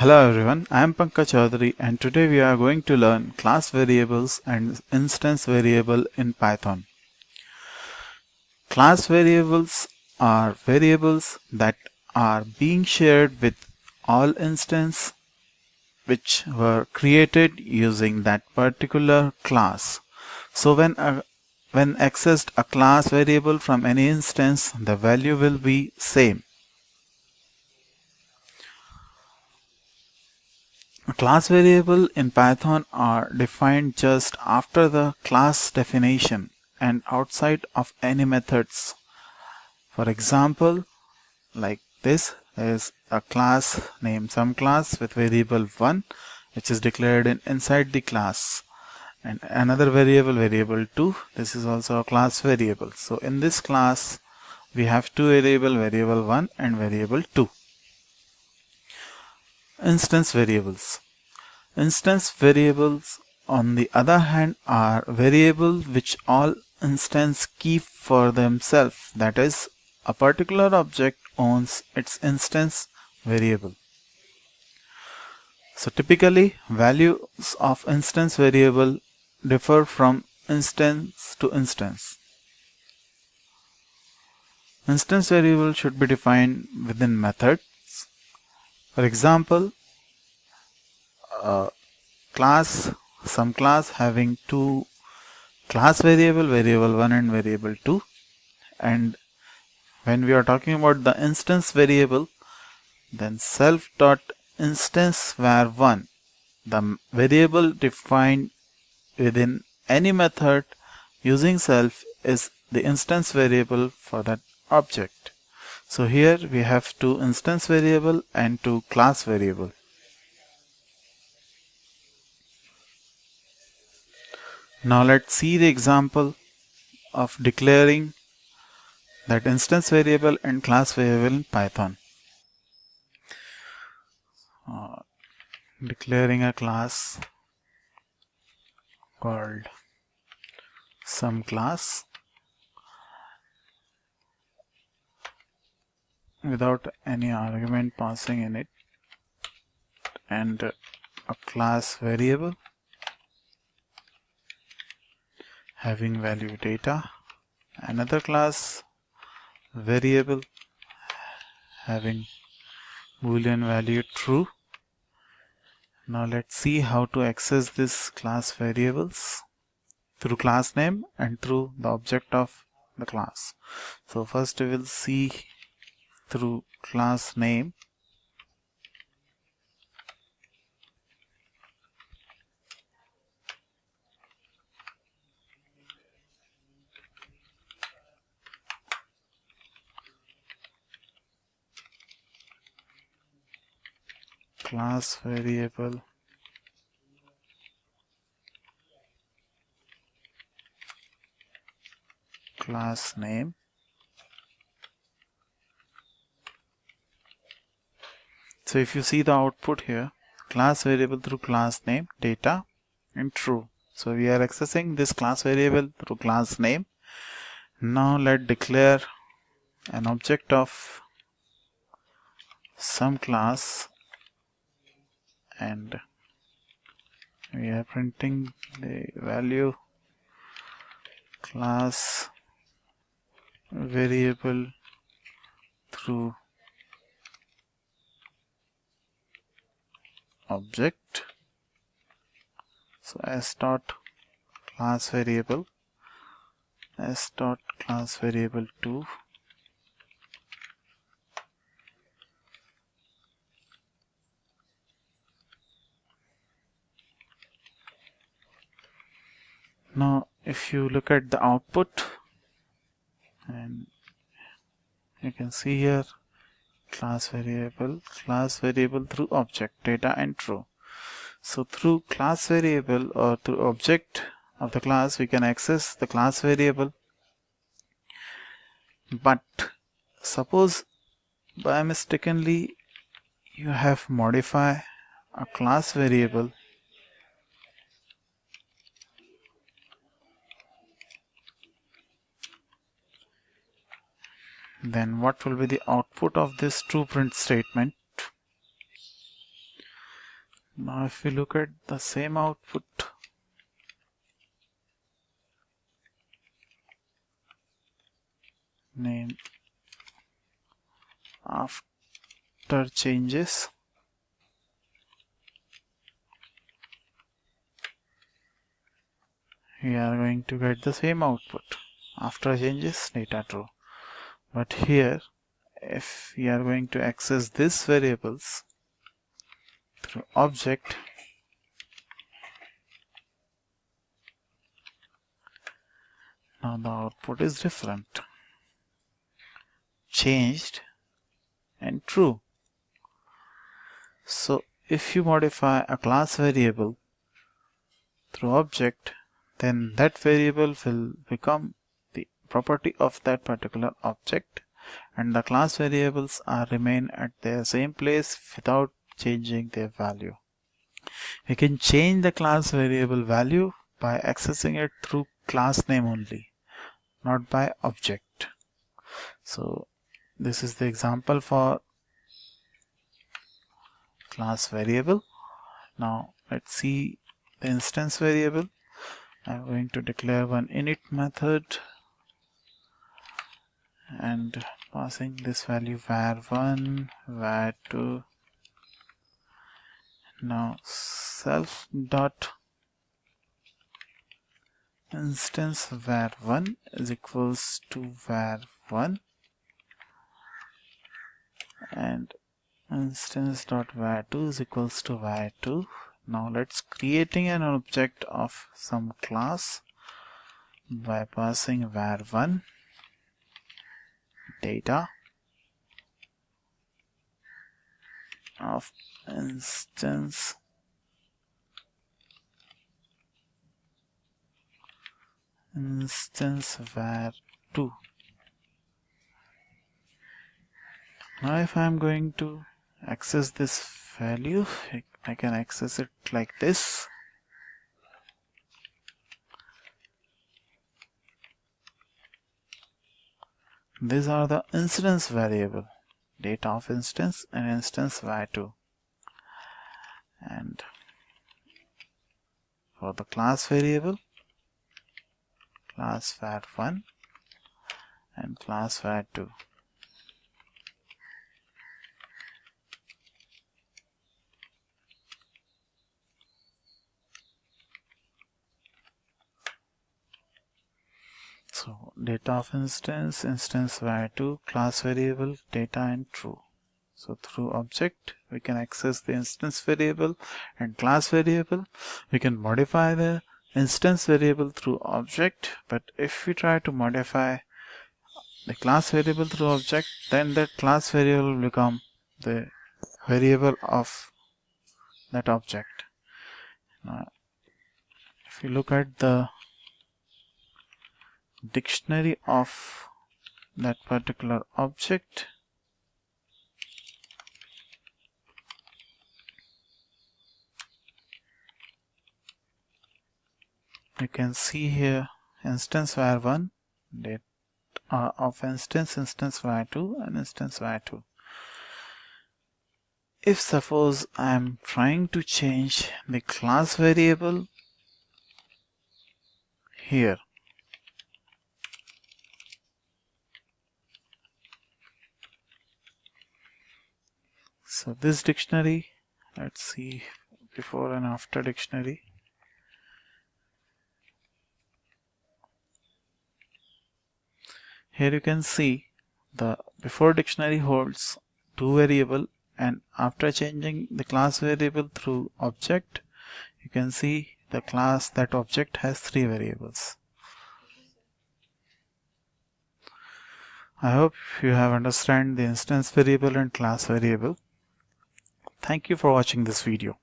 Hello everyone, I am Pankaj Chaudhary and today we are going to learn class variables and instance variable in Python. Class variables are variables that are being shared with all instances which were created using that particular class. So when a, when accessed a class variable from any instance, the value will be same. Class variable in Python are defined just after the class definition and outside of any methods. For example, like this is a class named some class with variable 1 which is declared in inside the class. And another variable variable 2 this is also a class variable. So in this class we have two variable variable 1 and variable 2 Instance variables. Instance variables on the other hand are variables which all instance keep for themselves that is a particular object owns its instance variable. So typically values of instance variable differ from instance to instance. Instance variable should be defined within methods. for example, class, some class having two class variable, variable 1 and variable 2 and when we are talking about the instance variable then self dot instance var 1 the variable defined within any method using self is the instance variable for that object so here we have two instance variable and two class variable. Now let's see the example of declaring that instance variable and class variable in Python. Uh, declaring a class called some class without any argument passing in it and a class variable having value data. Another class variable having boolean value true. Now let's see how to access this class variables through class name and through the object of the class. So first we will see through class name class variable class name So if you see the output here, class variable through class name, data and true. So we are accessing this class variable through class name. Now let declare an object of some class and we are printing the value class variable through object. So s dot class variable s dot class variable 2 now if you look at the output and you can see here class variable class variable through object data and true. So through class variable or through object of the class we can access the class variable. But suppose by mistakenly you have modify a class variable then what will be the output of this true print statement? Now if we look at the same output name after changes we are going to get the same output. After changes data true but here if we are going to access this variables through object now the output is different. Changed and true. So if you modify a class variable through object then that variable will become property of that particular object and the class variables are remain at their same place without changing their value. We can change the class variable value by accessing it through class name only, not by object. So this is the example for class variable. Now let's see the instance variable. I'm going to declare one init method and passing this value var1 var2 now self dot instance var1 is equals to var1 and instance dot var2 is equals to var2 now let's creating an object of some class by passing var1 data. Of instance. Instance var2 now if I'm going to access this value I can access it like this these are the instance variable data of instance and instance var2 and for the class variable class var1 and class var2 so data of instance instance var2 class variable data and true. So through object we can access the instance variable and class variable. We can modify the instance variable through object but if we try to modify the class variable through object then that class variable will become the variable of that object. Now if you look at the dictionary of that particular object. You can see here instance var1 date uh, of instance instance var2 and instance var2 if suppose I am trying to change the class variable here so this dictionary let's see before and after dictionary. Here you can see the before dictionary holds two variable and after changing the class variable through object you can see the class that object has three variables. I hope you have understand the instance variable and class variable Thank you for watching this video.